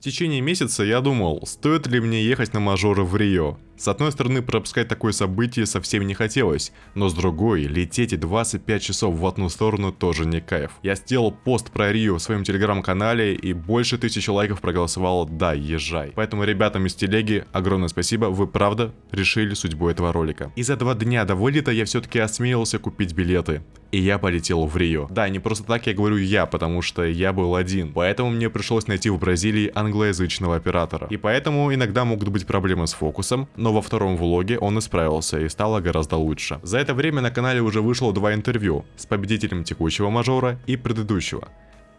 В течение месяца я думал, стоит ли мне ехать на мажоры в Рио. С одной стороны, пропускать такое событие совсем не хотелось, но с другой, лететь и 25 часов в одну сторону тоже не кайф. Я сделал пост про Рио в своем телеграм-канале и больше тысячи лайков проголосовало «Да, езжай». Поэтому ребятам из телеги огромное спасибо, вы правда решили судьбу этого ролика. И за два дня до вылета я все-таки осмелился купить билеты и я полетел в Рио. Да, не просто так я говорю я, потому что я был один. Поэтому мне пришлось найти в Бразилии англоязычного оператора. И поэтому иногда могут быть проблемы с фокусом, но во втором влоге он исправился и стало гораздо лучше. За это время на канале уже вышло два интервью с победителем текущего мажора и предыдущего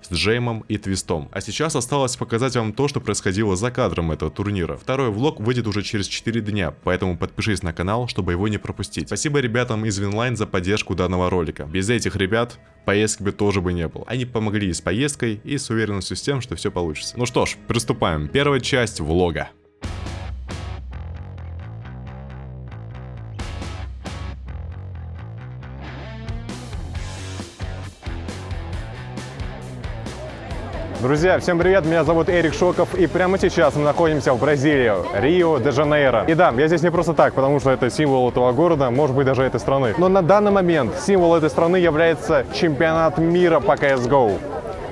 с Джеймом и Твистом. А сейчас осталось показать вам то, что происходило за кадром этого турнира. Второй влог выйдет уже через 4 дня, поэтому подпишись на канал, чтобы его не пропустить. Спасибо ребятам из Winline за поддержку данного ролика. Без этих ребят поездки бы тоже бы не было. Они помогли и с поездкой, и с уверенностью с тем, что все получится. Ну что ж, приступаем. Первая часть влога. Друзья, всем привет, меня зовут Эрик Шоков, и прямо сейчас мы находимся в Бразилии, Рио-де-Жанейро. И да, я здесь не просто так, потому что это символ этого города, может быть, даже этой страны. Но на данный момент символ этой страны является чемпионат мира по CSGO.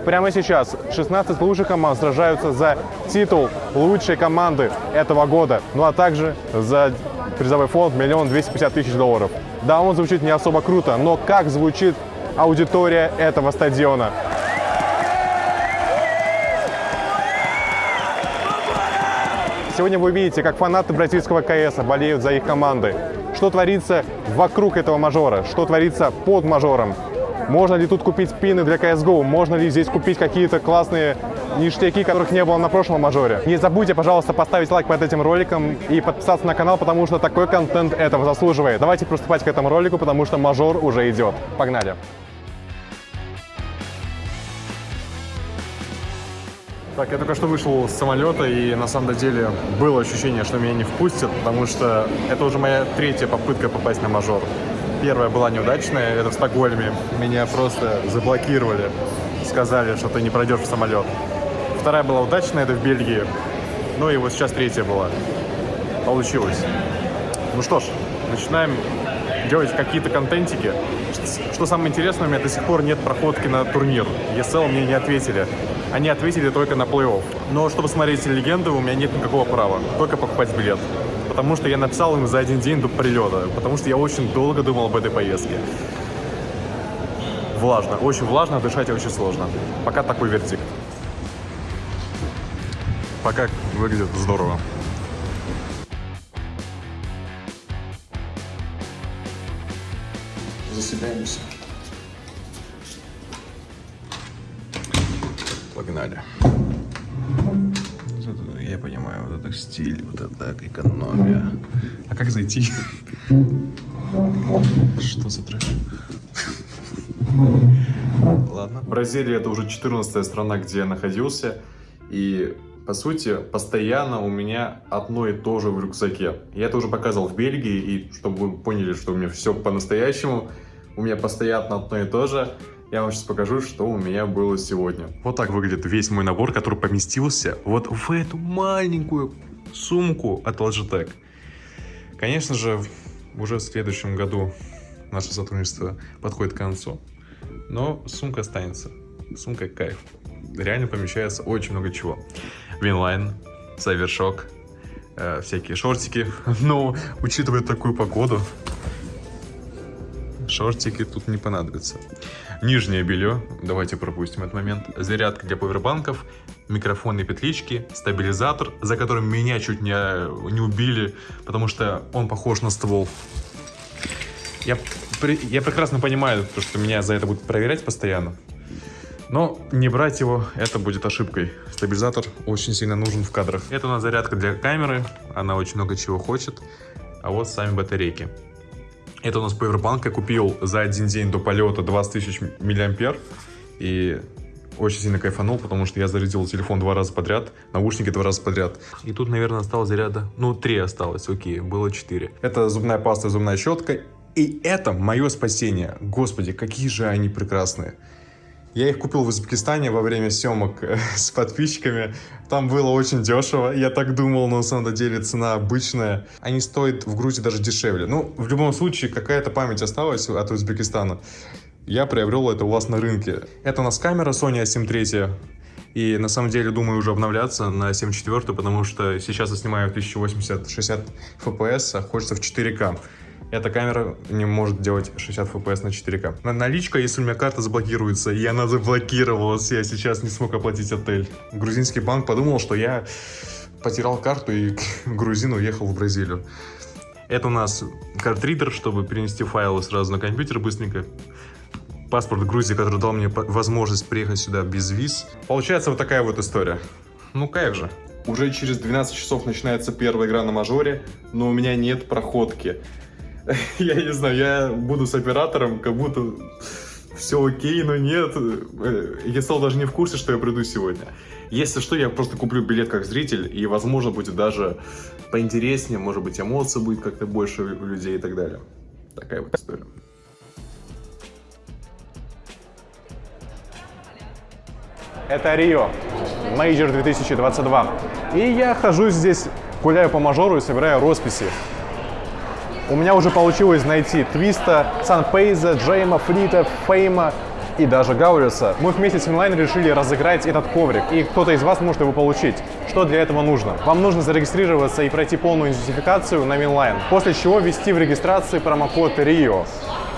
Прямо сейчас 16 лучших команд сражаются за титул лучшей команды этого года, ну а также за призовой фонд миллион двести пятьдесят тысяч долларов. Да, он звучит не особо круто, но как звучит аудитория этого стадиона? Сегодня вы видите, как фанаты бразильского КС болеют за их команды. Что творится вокруг этого мажора, что творится под мажором. Можно ли тут купить пины для CSGO? Можно ли здесь купить какие-то классные ништяки, которых не было на прошлом мажоре? Не забудьте, пожалуйста, поставить лайк под этим роликом и подписаться на канал, потому что такой контент этого заслуживает. Давайте приступать к этому ролику, потому что мажор уже идет. Погнали! Так, я только что вышел с самолета, и на самом деле было ощущение, что меня не впустят, потому что это уже моя третья попытка попасть на мажор. Первая была неудачная, это в Стокгольме. Меня просто заблокировали, сказали, что ты не пройдешь в самолет. Вторая была удачная, это в Бельгии. Ну и вот сейчас третья была. Получилось. Ну что ж, начинаем делать какие-то контентики. Что самое интересное, у меня до сих пор нет проходки на турнир. ESL мне не ответили. Они ответили только на плей-офф. Но чтобы смотреть легенды, у меня нет никакого права. Только покупать билет. Потому что я написал им за один день до прилета. Потому что я очень долго думал об этой поездке. Влажно. Очень влажно, дышать очень сложно. Пока такой вердикт. Пока выглядит здорово. Засыпаемся. Погнали. Я понимаю, вот это стиль, вот это так, экономия. А как зайти? Что за трэш? Ладно. Бразилия это уже 14 страна, где я находился. И по сути, постоянно у меня одно и то же в рюкзаке. Я это уже показывал в Бельгии, и чтобы вы поняли, что у меня все по-настоящему, у меня постоянно одно и то же. Я вам сейчас покажу, что у меня было сегодня. Вот так выглядит весь мой набор, который поместился вот в эту маленькую сумку от Logitech. Конечно же, уже в следующем году наше сотрудничество подходит к концу. Но сумка останется. Сумка кайф. Реально помещается очень много чего. Winline, Cybershoke, э, всякие шортики. Но, учитывая такую погоду, шортики тут не понадобятся. Нижнее белье, давайте пропустим этот момент. Зарядка для повербанков, микрофонные петлички, стабилизатор, за которым меня чуть не, не убили, потому что он похож на ствол. Я, я прекрасно понимаю, что меня за это будут проверять постоянно. Но не брать его, это будет ошибкой. Стабилизатор очень сильно нужен в кадрах. Это у нас зарядка для камеры, она очень много чего хочет. А вот сами батарейки. Это у нас Powerbank, я купил за один день до полета 20 тысяч миллиампер. И очень сильно кайфанул, потому что я зарядил телефон два раза подряд, наушники два раза подряд. И тут, наверное, осталось заряда, ну, три осталось, окей, было четыре. Это зубная паста, зубная щетка. И это мое спасение. Господи, какие же они прекрасные. Я их купил в Узбекистане во время съемок э, с подписчиками. Там было очень дешево, я так думал, но на самом деле цена обычная. Они стоят в Грузии даже дешевле. Ну, в любом случае, какая-то память осталась от Узбекистана. Я приобрел это у вас на рынке. Это у нас камера Sony A7 III. И на самом деле думаю уже обновляться на 7.4, потому что сейчас я снимаю 1080-60 FPS, а хочется в 4К. Эта камера не может делать 60 FPS на 4К. Наличка, если у меня карта заблокируется, и она заблокировалась, я сейчас не смог оплатить отель. Грузинский банк подумал, что я потерял карту и грузин уехал в Бразилию. Это у нас картридер, чтобы перенести файлы сразу на компьютер быстренько. Паспорт Грузии, который дал мне возможность приехать сюда без виз. Получается вот такая вот история. Ну кайф же. Уже через 12 часов начинается первая игра на мажоре, но у меня нет проходки. я не знаю, я буду с оператором, как будто все окей, но нет. Я стал даже не в курсе, что я приду сегодня. Если что, я просто куплю билет как зритель, и, возможно, будет даже поинтереснее, может быть, эмоций будет как-то больше у людей и так далее. Такая вот история. Это Рио, Мейджор 2022. И я хожу здесь, гуляю по мажору и собираю росписи. У меня уже получилось найти Твиста, Санпеюса, Джейма, Фрита, Фейма и даже Гаулеса. Мы вместе с Winline решили разыграть этот коврик, и кто-то из вас может его получить. Что для этого нужно? Вам нужно зарегистрироваться и пройти полную идентификацию на Winline, после чего ввести в регистрации промокод RIO.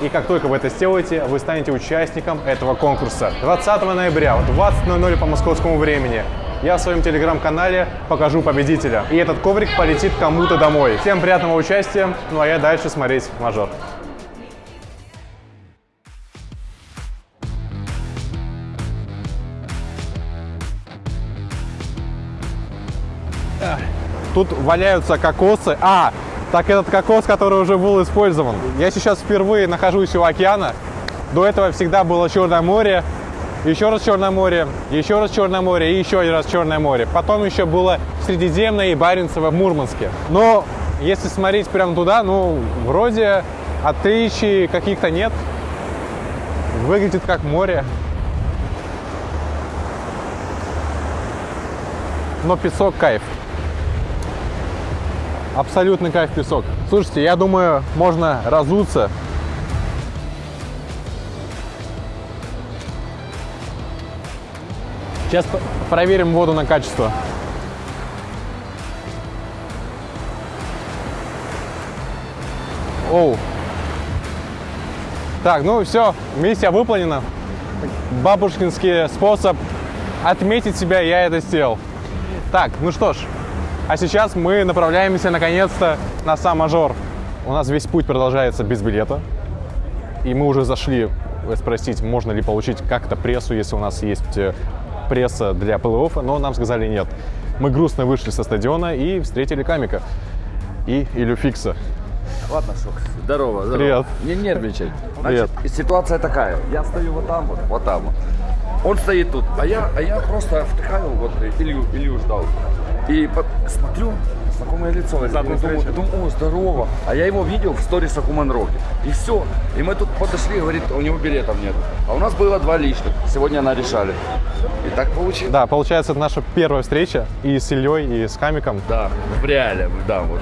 И как только вы это сделаете, вы станете участником этого конкурса. 20 ноября в 20.00 по московскому времени я в своем телеграм-канале покажу победителя. И этот коврик полетит кому-то домой. Всем приятного участия, ну а я дальше смотреть мажор. Тут валяются кокосы. А, так этот кокос, который уже был использован. Я сейчас впервые нахожусь у океана. До этого всегда было Черное море, еще раз Черное море, еще раз Черное море и еще один раз Черное море. Потом еще было Средиземное и Баренцево в Мурманске. Но если смотреть прямо туда, ну, вроде отличий каких-то нет. Выглядит как море. Но песок кайф. Абсолютный кайф песок. Слушайте, я думаю, можно разуться. Сейчас проверим воду на качество. Оу. Так, ну все, миссия выполнена. Бабушкинский способ отметить себя, я это сделал. Так, ну что ж, а сейчас мы направляемся наконец-то на сам мажор. У нас весь путь продолжается без билета. И мы уже зашли спросить, можно ли получить как-то прессу, если у нас есть э, пресса для плей-оффа, но нам сказали нет. Мы грустно вышли со стадиона и встретили Камика и Илю Фикса. Ладно, Шок. Здорово, здорово. Привет. Не нервничай. Привет. Значит, ситуация такая. Я стою вот там вот, вот там вот. Он стоит тут, а я, а я просто втыкаю вот Илью, Илью ждал. И по- смотрю, знакомое лицо. Я думаю, думаю, о, здорово. А я его видел в сторисах у Манроки. И все. И мы тут подошли, говорит, у него билетов нет. А у нас было два лишних. Сегодня она решали. И так получилось. Да, получается, это наша первая встреча и с Ильей, и с Камиком. Да, в реале, да, вот.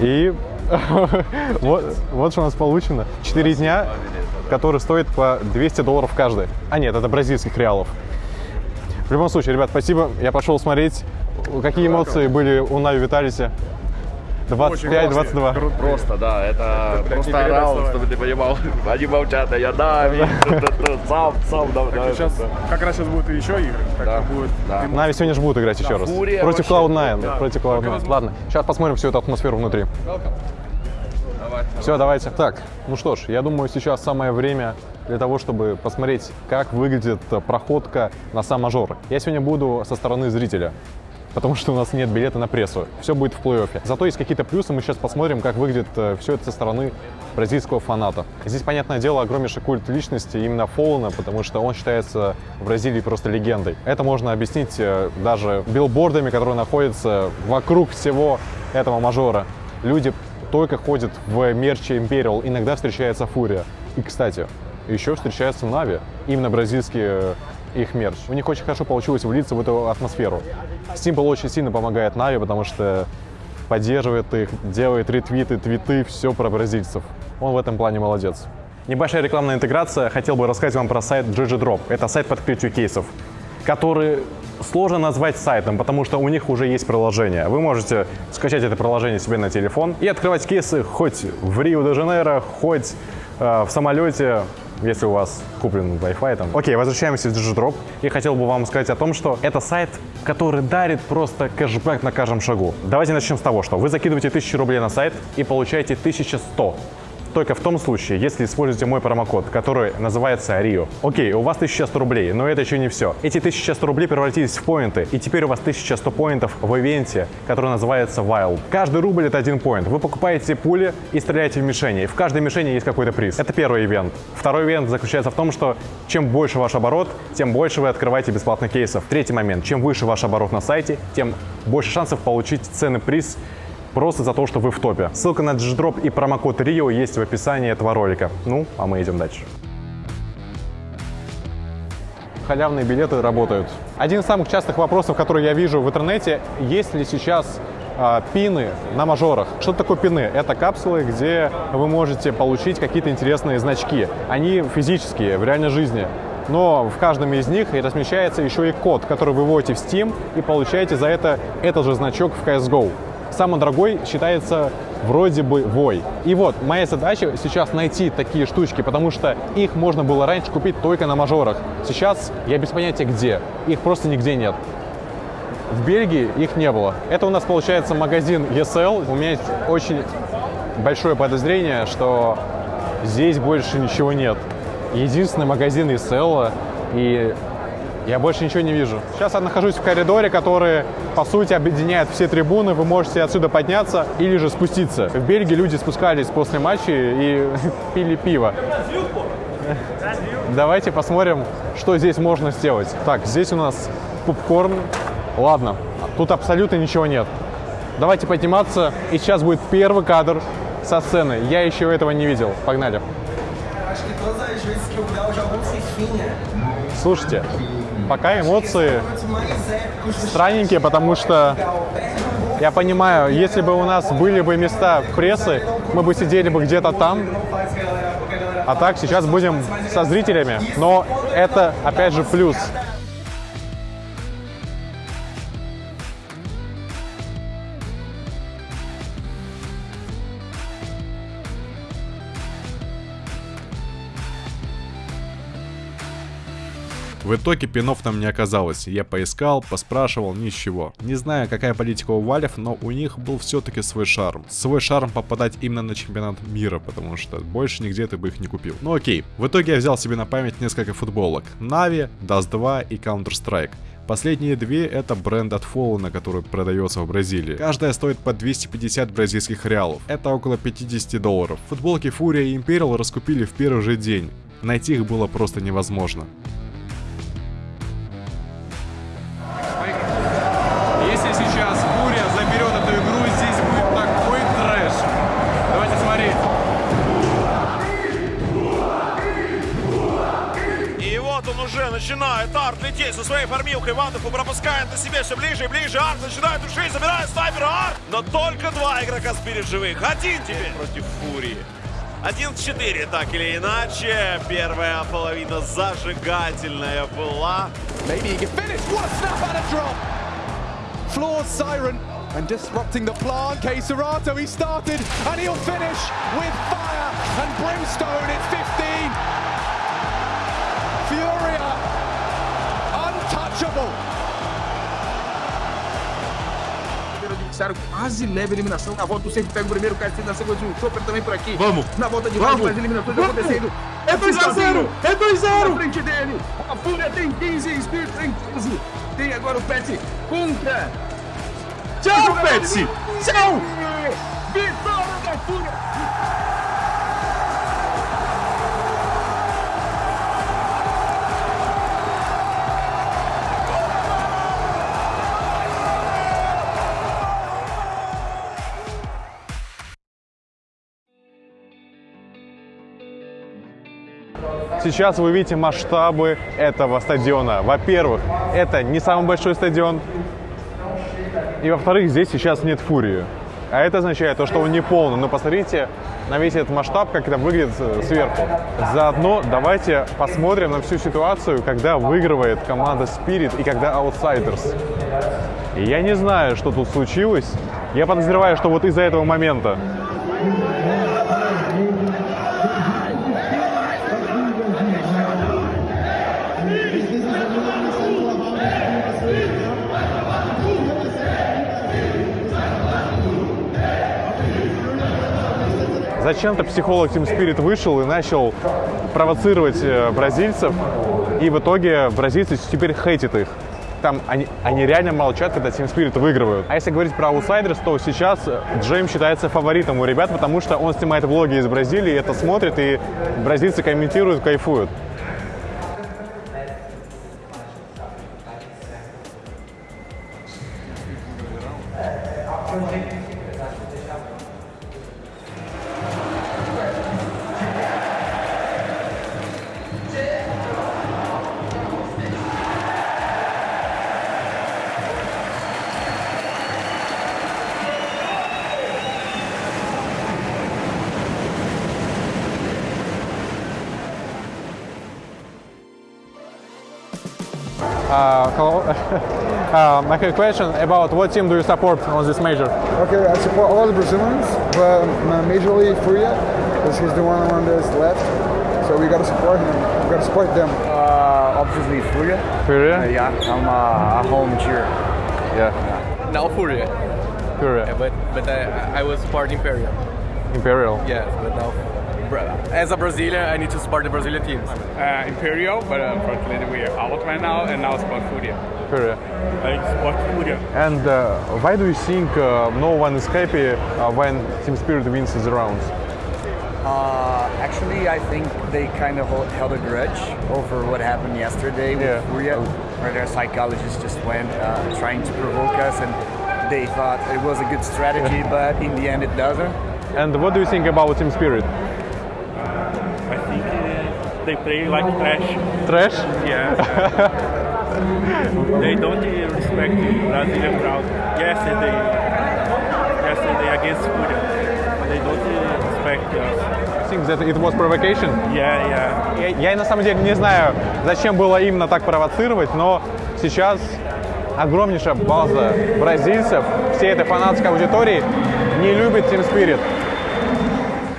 И вот, вот что у нас получено. Четыре дня, которые стоят по 200 долларов каждый. А нет, это бразильских реалов. В любом случае, ребят, спасибо. Я пошел смотреть, какие эмоции были у Нави Виталиси. 25-22. Просто, да, это просто орал, чтобы ты понимал. Они молчат, а я да, вижу, сам, сам, да, да. Сейчас, как раз сейчас будут и еще игры. Так Да, будет. да. Нави сегодня же будут играть еще раз. Фурия Против вообще. Cloud9. Да. Против Cloud9. Ладно, сейчас посмотрим всю эту атмосферу внутри. Все, давайте. Так, ну что ж, я думаю, сейчас самое время для того, чтобы посмотреть, как выглядит проходка на сам мажор. Я сегодня буду со стороны зрителя, потому что у нас нет билета на прессу. Все будет в плей-оффе. Зато есть какие-то плюсы, мы сейчас посмотрим, как выглядит все это со стороны бразильского фаната. Здесь, понятное дело, огромнейший культ личности именно Фоллана, потому что он считается в Бразилии просто легендой. Это можно объяснить э, даже билбордами, которые находятся вокруг всего этого мажора. Люди только ходят в мерче Imperial, иногда встречается Фурия. И, кстати, еще встречается Нави, именно бразильский э, их мерч. У них очень хорошо получилось влиться в эту атмосферу. Simple очень сильно помогает Нави, потому что поддерживает их, делает ретвиты, твиты, все про бразильцев. Он в этом плане молодец. Небольшая рекламная интеграция. Хотел бы рассказать вам про сайт GG Drop. Это сайт по открытию кейсов, который сложно назвать сайтом, потому что у них уже есть приложение. Вы можете скачать это приложение себе на телефон и открывать кейсы хоть в Рио-де-Жанейро, хоть э, в самолете, если у вас куплен Wi-Fi там. Окей, возвращаемся в Digidrop. И хотел бы вам сказать о том, что это сайт, который дарит просто кэшбэк на каждом шагу. Давайте начнем с того, что вы закидываете 1000 рублей на сайт и получаете 1100 только в том случае, если используете мой промокод, который называется RIO. Окей, у вас 1100 рублей, но это еще не все. Эти 1100 рублей превратились в поинты, и теперь у вас 1100 поинтов в ивенте, который называется Wild. Каждый рубль это один поинт. Вы покупаете пули и стреляете в мишени. В каждой мишени есть какой-то приз. Это первый ивент. Второй ивент заключается в том, что чем больше ваш оборот, тем больше вы открываете бесплатных кейсов. Третий момент. Чем выше ваш оборот на сайте, тем больше шансов получить ценный приз просто за то, что вы в топе. Ссылка на Digidrop и промокод RIO есть в описании этого ролика. Ну, а мы идем дальше. Халявные билеты работают. Один из самых частых вопросов, которые я вижу в интернете, есть ли сейчас э, пины на мажорах. Что такое пины? Это капсулы, где вы можете получить какие-то интересные значки. Они физические, в реальной жизни. Но в каждом из них размещается еще и код, который вы вводите в Steam и получаете за это этот же значок в CSGO самый дорогой считается вроде бы вой. И вот, моя задача сейчас найти такие штучки, потому что их можно было раньше купить только на мажорах. Сейчас я без понятия где. Их просто нигде нет. В Бельгии их не было. Это у нас получается магазин ESL. У меня есть очень большое подозрение, что здесь больше ничего нет. Единственный магазин ESL, и я больше ничего не вижу. Сейчас я нахожусь в коридоре, который, по сути, объединяет все трибуны. Вы можете отсюда подняться или же спуститься. В Бельгии люди спускались после матча и пили пиво. Давайте посмотрим, что здесь можно сделать. Так, здесь у нас попкорн. Ладно, тут абсолютно ничего нет. Давайте подниматься, и сейчас будет первый кадр со сцены. Я еще этого не видел. Погнали. Слушайте, Пока эмоции странненькие, потому что я понимаю, если бы у нас были бы места прессы, мы бы сидели бы где-то там, а так сейчас будем со зрителями. Но это, опять же, плюс. В итоге пинов там не оказалось. Я поискал, поспрашивал, ничего. Не знаю, какая политика у Валев, но у них был все-таки свой шарм. Свой шарм попадать именно на чемпионат мира, потому что больше нигде ты бы их не купил. Ну окей. В итоге я взял себе на память несколько футболок. Нави, Dust 2 и Counter-Strike. Последние две это бренд от Fallen, который продается в Бразилии. Каждая стоит по 250 бразильских реалов. Это около 50 долларов. Футболки Фурия и Imperial раскупили в первый же день. Найти их было просто невозможно. Лететь со своей фармилкой. Вандуху пропускает на себе все ближе и ближе. Арт начинает душить, забирает снайпера Арт. Но только два игрока спирит живых. Один теперь против Фурии. 1-4, так или иначе. Первая половина зажигательная была. Maybe he can finish. What a snap and a drop. Floor siren and disrupting the plan. K Serato, he started and he'll finish with fire and brimstone. It's 15. Untouchable. adversário quase leva a eliminação. Na volta, o sempre pega o primeiro, o Castilho na sequência, o Chopper também por aqui. Vamos! Na volta de Vamos. mais eliminações Vamos. acontecendo. É 2x0! É 2x0! Na frente dele, a Fúria tem 15, o Spirit tem 15. Tem agora o Pet contra. Tchau, Pet! Tchau! Vitória da Fúria! Сейчас вы видите масштабы этого стадиона. Во-первых, это не самый большой стадион. И во-вторых, здесь сейчас нет фурии. А это означает то, что он не полный. Но посмотрите на весь этот масштаб, как это выглядит сверху. Заодно давайте посмотрим на всю ситуацию, когда выигрывает команда Spirit и когда Outsiders. Я не знаю, что тут случилось. Я подозреваю, что вот из-за этого момента Зачем-то психолог Team Spirit вышел и начал провоцировать э, бразильцев, и в итоге бразильцы теперь хейтят их. Там они, они реально молчат, когда Team Spirit выигрывают. А если говорить про аутсайдерс, то сейчас Джейм считается фаворитом у ребят, потому что он снимает влоги из Бразилии, это смотрит, и бразильцы комментируют, кайфуют. Uh, hello. uh, my question about what team do you support on this major? Okay, I support all the Brazilians, but majorly Furia, because he's the one on this left. So we gotta support him. We gotta support them. Uh, obviously Furia. Furia? Uh, yeah, I'm uh, a home cheer. Yeah, Now Furia, Furia. Yeah, but but I, I was support Imperial. Imperial. Yeah, but now Bra- as a Brazilian, I need to support the Brazilian teams. Uh, Imperial, but unfortunately we are out right now, and now Sport Furia. Furia. I support Furia. And uh, why do you think uh, no one is happy uh, when Team Spirit wins the rounds? Uh, actually, I think they kind of held a grudge over what happened yesterday with Yeah. Furia, where their psychologist just went uh, trying to provoke us, and they thought it was a good strategy, but in the end, it doesn't. And what do you think about Team Spirit? Uh, they play like trash. Trash? Yeah. they don't uh, respect Brazilian crowd. Yesterday, yesterday against Furia, they don't uh, respect us. Think that it was provocation. Yeah, yeah. Я, я на самом деле не знаю, зачем было именно так провоцировать, но сейчас огромнейшая база бразильцев, всей этой фанатской аудитории не любит Team Spirit.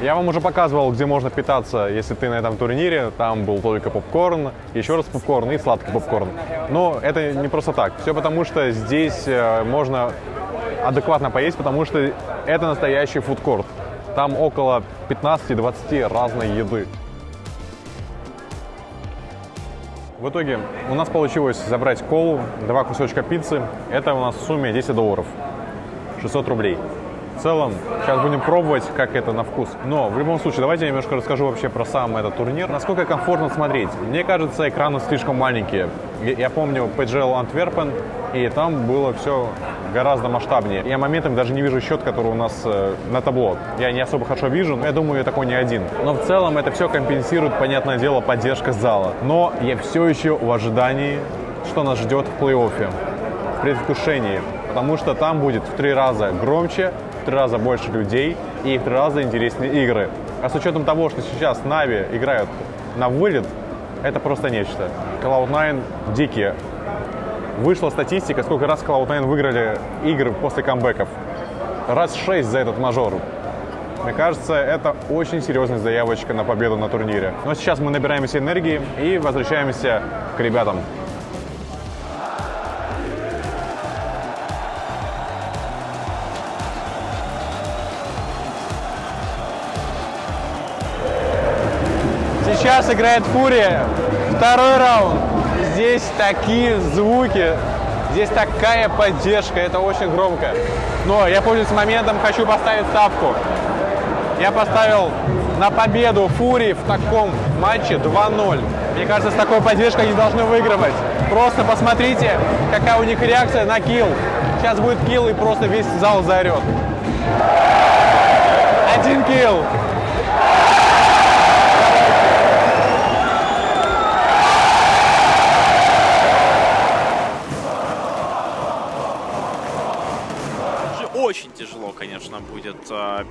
Я вам уже показывал, где можно питаться, если ты на этом турнире. Там был только попкорн, еще раз попкорн и сладкий попкорн. Но это не просто так. Все потому, что здесь э, можно адекватно поесть, потому что это настоящий фудкорт. Там около 15-20 разной еды. В итоге у нас получилось забрать колу, два кусочка пиццы. Это у нас в сумме 10 долларов, 600 рублей. В целом, сейчас будем пробовать, как это на вкус. Но в любом случае, давайте я немножко расскажу вообще про сам этот турнир. Насколько комфортно смотреть. Мне кажется, экраны слишком маленькие. Я, помню PGL Антверпен, и там было все гораздо масштабнее. Я моментами даже не вижу счет, который у нас э, на табло. Я не особо хорошо вижу, но я думаю, я такой не один. Но в целом это все компенсирует, понятное дело, поддержка зала. Но я все еще в ожидании, что нас ждет в плей-оффе, в предвкушении. Потому что там будет в три раза громче, в три раза больше людей и в три раза интереснее игры. А с учетом того, что сейчас Нави играют на вылет, это просто нечто. Cloud9 дикие. Вышла статистика, сколько раз Cloud9 выиграли игры после камбэков. Раз шесть за этот мажор. Мне кажется, это очень серьезная заявочка на победу на турнире. Но сейчас мы набираемся энергии и возвращаемся к ребятам. Сейчас играет Фурия. Второй раунд. Здесь такие звуки, здесь такая поддержка, это очень громко. Но я пользуюсь моментом, хочу поставить ставку. Я поставил на победу Фурии в таком матче 2-0. Мне кажется, с такой поддержкой они должны выигрывать. Просто посмотрите, какая у них реакция на килл. Сейчас будет килл и просто весь зал заорет. Один килл.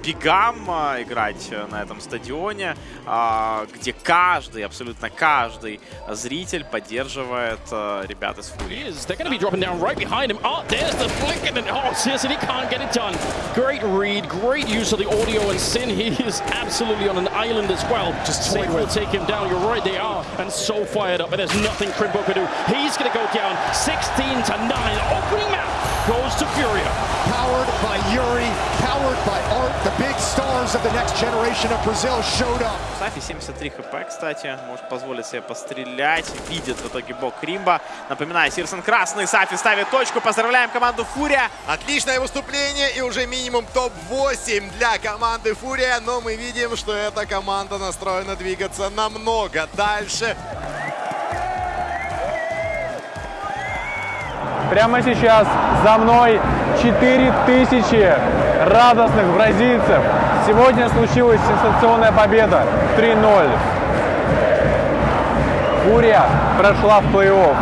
Э, бегам э, играть э, на этом стадионе, э, где каждый, абсолютно каждый зритель поддерживает э, ребят из Фурии. They're going to be dropping down right behind him. Oh, there's the flick and oh, Sissy can't get it done. Great read, great use of the audio and Sin. He is absolutely on an island as well. Just Safe will take him down. You're right, they are. And so fired up, and there's nothing Crimbo can do. He's going to go down 16 to 9. Opening map goes to Furia. Powered by Yuri, powered by Art, the big stars of the next generation of Brazil showed up. Сафи 73 хп, кстати, может позволить себе пострелять. Видит в итоге бок Кримба. Напоминаю, Сирсон красный, Сафи ставит точку. Поздравляем команду Фурия. Отличное выступление и уже минимум топ-8 для команды Фурия, но мы видим, что эта команда настроена двигаться намного дальше. Прямо сейчас за мной 4000 радостных бразильцев. Сегодня случилась сенсационная победа 3-0. Фурия прошла в плей-офф.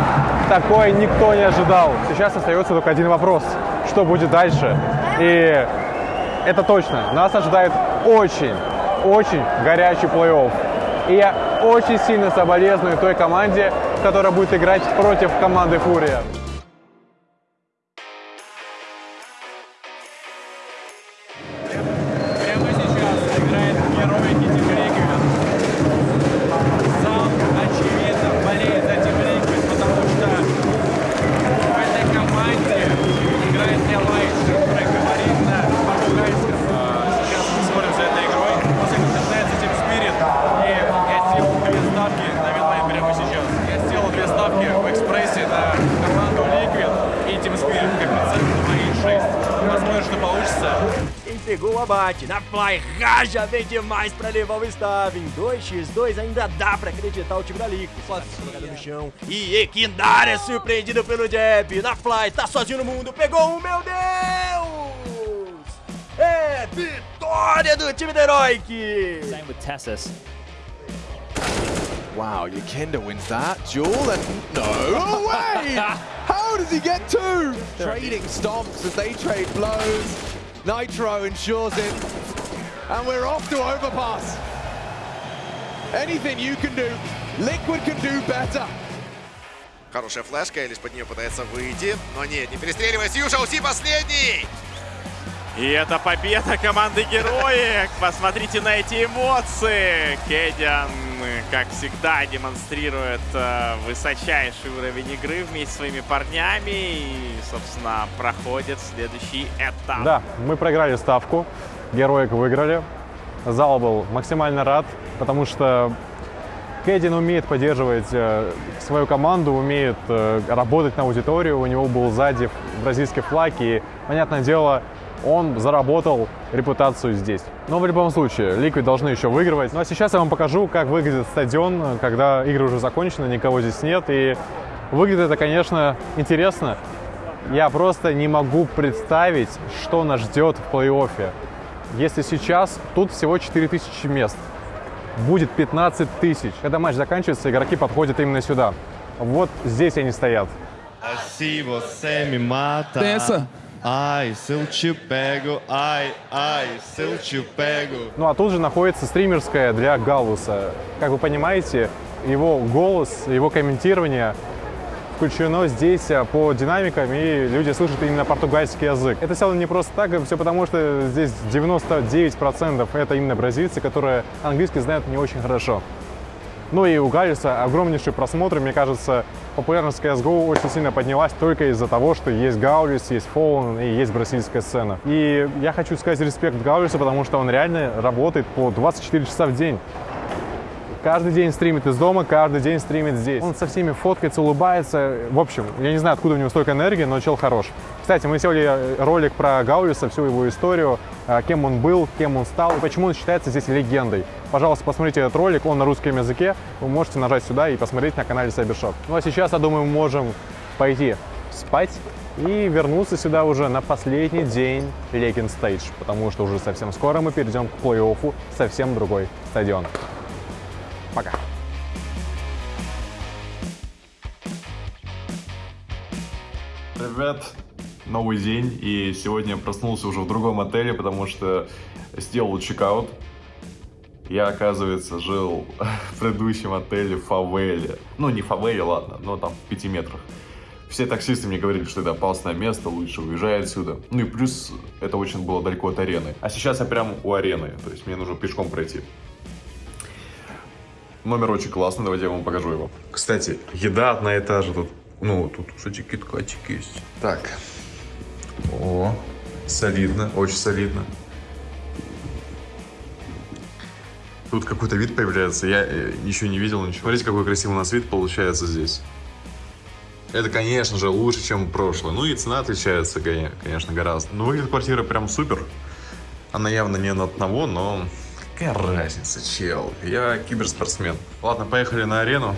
Такое никто не ожидал. Сейчас остается только один вопрос. Что будет дальше? И это точно. Нас ожидает очень, очень горячий плей-офф. И я очень сильно соболезную той команде, которая будет играть против команды Фурия. Raja vem demais pra levar o Stav. Em 2x2 ainda dá pra acreditar o time da Liquid. Sozinho, no chão. E Equindar é surpreendido pelo Jab. Na Fly, tá sozinho no mundo. Pegou um, meu Deus! É vitória do time da Heroic! Same with Tessus. Wow, Yekenda wins that duel and no way! How does he get two? Trading stomps as they trade blows. Nitro ensures it. And we're off to overpass. Anything you can do, Liquid can do better. Хорошая флешка, Элиш под нее пытается выйти. Но нет, не перестреливайся, Юша, уси последний! И это победа команды Героик. Посмотрите на эти эмоции. Кедиан, как всегда, демонстрирует э, высочайший уровень игры вместе со своими парнями. И, собственно, проходит следующий этап. Да, мы проиграли ставку, героик выиграли. Зал был максимально рад, потому что Кэддин умеет поддерживать э, свою команду, умеет э, работать на аудиторию. У него был сзади бразильский флаг, и, понятное дело, он заработал репутацию здесь. Но в любом случае, Liquid должны еще выигрывать. Ну а сейчас я вам покажу, как выглядит стадион, когда игры уже закончены, никого здесь нет. И выглядит это, конечно, интересно. Я просто не могу представить, что нас ждет в плей-оффе. Если сейчас тут всего 4000 мест, будет 15 тысяч. Когда матч заканчивается, игроки подходят именно сюда. Вот здесь они стоят. Pego. Ну а тут же находится стримерская для Галуса. Как вы понимаете, его голос, его комментирование включено здесь а, по динамикам, и люди слышат именно португальский язык. Это сделано не просто так, все потому, что здесь 99% это именно бразильцы, которые английский знают не очень хорошо. Ну и у Галиса огромнейшие просмотры, мне кажется, популярность CSGO очень сильно поднялась только из-за того, что есть Гаулис, есть Fallen и есть бразильская сцена. И я хочу сказать респект Гаулису, потому что он реально работает по 24 часа в день. Каждый день стримит из дома, каждый день стримит здесь. Он со всеми фоткается, улыбается. В общем, я не знаю, откуда у него столько энергии, но чел хорош. Кстати, мы сделали ролик про Гаулиса, всю его историю, а, кем он был, кем он стал, почему он считается здесь легендой. Пожалуйста, посмотрите этот ролик, он на русском языке. Вы можете нажать сюда и посмотреть на канале Cybershop. Ну а сейчас, я думаю, мы можем пойти спать и вернуться сюда уже на последний день Legend Stage, потому что уже совсем скоро мы перейдем к плей-оффу, совсем другой стадион. Пока. Привет. новый день, и сегодня я проснулся уже в другом отеле, потому что сделал чекаут. Я, оказывается, жил в предыдущем отеле в фавеле. Ну, не фавеле, ладно, но там в пяти метрах. Все таксисты мне говорили, что это опасное место, лучше уезжай отсюда. Ну и плюс это очень было далеко от арены. А сейчас я прям у арены, то есть мне нужно пешком пройти. Номер очень классный, давайте я вам покажу его. Кстати, еда одна и та же тут. Ну, тут, кстати, киткатик есть. Так. О, солидно, очень солидно. Тут какой-то вид появляется, я э, еще не видел ничего. Смотрите, какой красивый у нас вид получается здесь. Это, конечно же, лучше, чем прошлое. Ну и цена отличается, конечно, гораздо. Но выглядит квартира прям супер. Она явно не на одного, но какая разница, чел. Я киберспортсмен. Ладно, поехали на арену.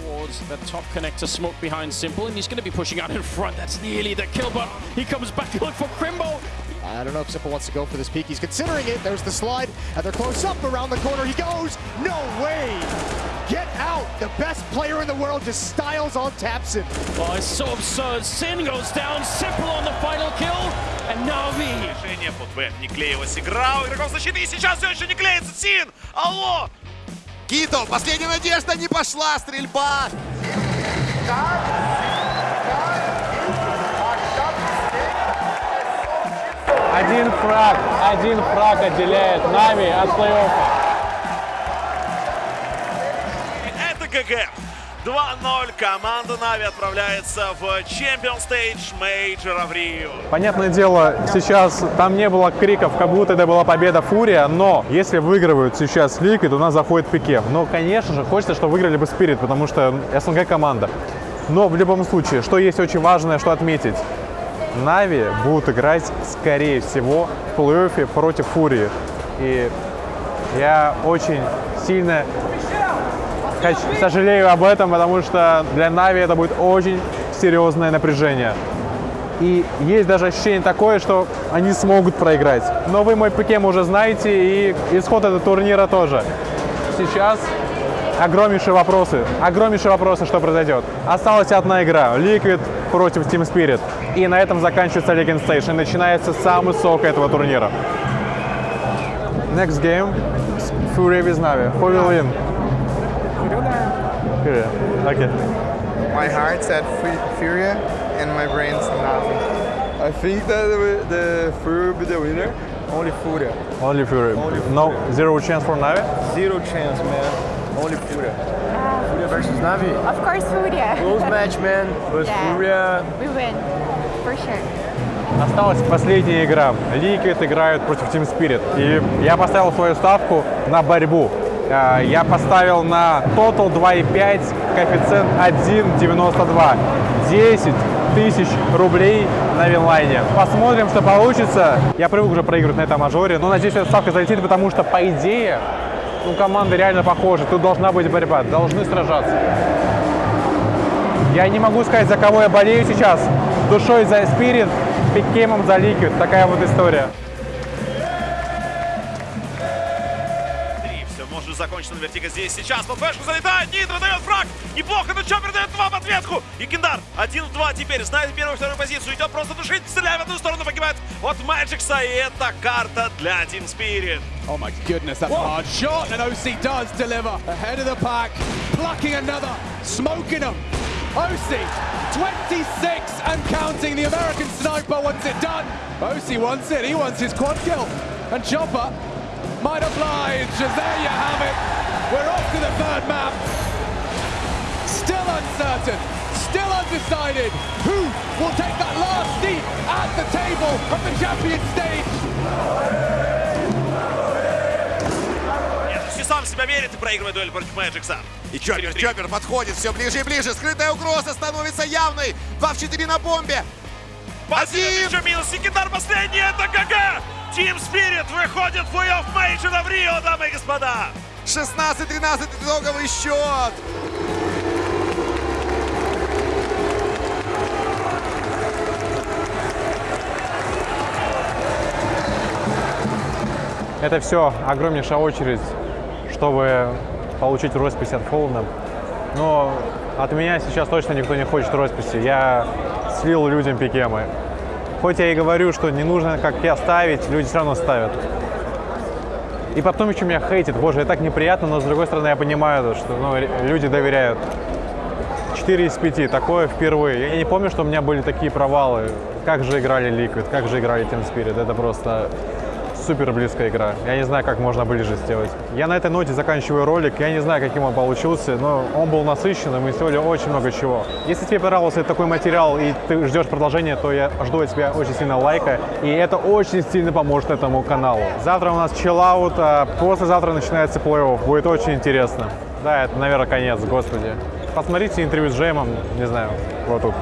towards the top connector smoke behind Simple, and he's going to be pushing out in front. That's nearly the kill, but he comes back to look for Crimbo. I don't know if Simple wants to go for this peak. He's considering it. There's the slide, and they're close up around the corner. He goes. No way. Get out. The best player in the world just styles on Tapson. Oh, it's so absurd. Sin goes down. Simple on the final kill. And Navi. Решение под Б. Не клеилась игра у игроков защиты. И сейчас все еще не клеится. Син! Алло! Кито, последняя надежда, не пошла стрельба. Один фраг, один фраг отделяет Нави от плей-оффа. GG. 2-0. Команда Нави отправляется в Champions Stage Мейджора в Рио. Понятное дело, сейчас там не было криков, как будто это была победа Фурия, но если выигрывают сейчас Ликвид, то у нас заходит Pick'Em. Но, конечно же, хочется, чтобы выиграли бы Спирит, потому что СНГ команда. Но в любом случае, что есть очень важное, что отметить. Нави будут играть, скорее всего, в плей-оффе против Фурии. И я очень сильно сожалею об этом, потому что для Нави это будет очень серьезное напряжение. И есть даже ощущение такое, что они смогут проиграть. Но вы мой пикем уже знаете, и исход этого турнира тоже. Сейчас огромнейшие вопросы. Огромнейшие вопросы, что произойдет. Осталась одна игра. Liquid против Team Spirit. И на этом заканчивается Legend. И начинается самый сок этого турнира. Next game. Fury with Navi. Who will win? Fury. Okay. My heart's at Fu- Furia and my brain's Navi. I think that the, the Furia will be the winner. Only Furia. Only Fury. No, zero chance for Navi? Zero chance, man. Only Furia. Furia versus Navi. Of course, Furia. Close match, man. But Yeah. Furia. We win, for sure. Осталась последняя игра. Liquid играют против Team Spirit. И я поставил свою ставку на борьбу. А, Я поставил на Total 2,5, коэффициент 1,92. 10 тысяч рублей на винлайне. Посмотрим, что получится. Я привык уже проигрывать на этом мажоре, но надеюсь, эта ставка залетит, потому что, по идее, ну, команды реально похожи. Тут должна быть борьба, должны сражаться. Я не могу сказать, за кого я болею сейчас. Душой за Spirit, пикемом за Liquid. Такая вот история. Все может закончиться на вертига здесь сейчас. Под флешку залетает. Нитро дает фраг. Неплохо, но Чоппер дает два в ответку. И Киндар один в два теперь. Знает первую вторую позицию. Идет просто душить. Стреляет в одну сторону. Погибает от Мэджикса. И это карта для Team Spirit. Oh my goodness, that's a hard shot, and OC does deliver. Ahead of the pack, plucking another, smoking them. OC, 26 and counting. The American sniper wants it done. OC wants it, he wants his quad kill. And Chopper might oblige, there you have it. We're off to the third map. Still uncertain, still undecided. Who will take that last seat at the table of the champion stage? Нет, сам себя верит и проигрывает дуэль против Magixx а. И Чоппер, Чоппер подходит все ближе и ближе. Скрытая угроза становится явной. 2 в 4 на бомбе. Один! Еще минус. И Киндар последний. Это ГГ. Team Spirit выходит в плей-офф Мейджора в Рио, дамы и господа. 16-13 итоговый счет. Это все огромнейшая очередь, чтобы получить роспись от Фоллана. Но от меня сейчас точно никто не хочет росписи. Я слил людям пикемы. Хоть я и говорю, что не нужно, как я, ставить, люди все равно ставят. И потом еще меня хейтят. Боже, это так неприятно, но с другой стороны я понимаю, что ну, люди доверяют. 4 из 5, такое впервые. Я не помню, что у меня были такие провалы. Как же играли Liquid, как же играли Team Spirit. Это просто супер близкая игра. Я не знаю, как можно ближе сделать. Я на этой ноте заканчиваю ролик. Я не знаю, каким он получился, но он был насыщенным. Мы сделали очень много чего. Если тебе понравился такой материал и ты ждешь продолжения, то я жду от тебя очень сильно лайка. И это очень сильно поможет этому каналу. Завтра у нас чиллаут, а послезавтра начинается плей-офф. Будет очень интересно. Да, это, наверное, конец, господи. Посмотрите интервью с Джеймом, не знаю, вот тут.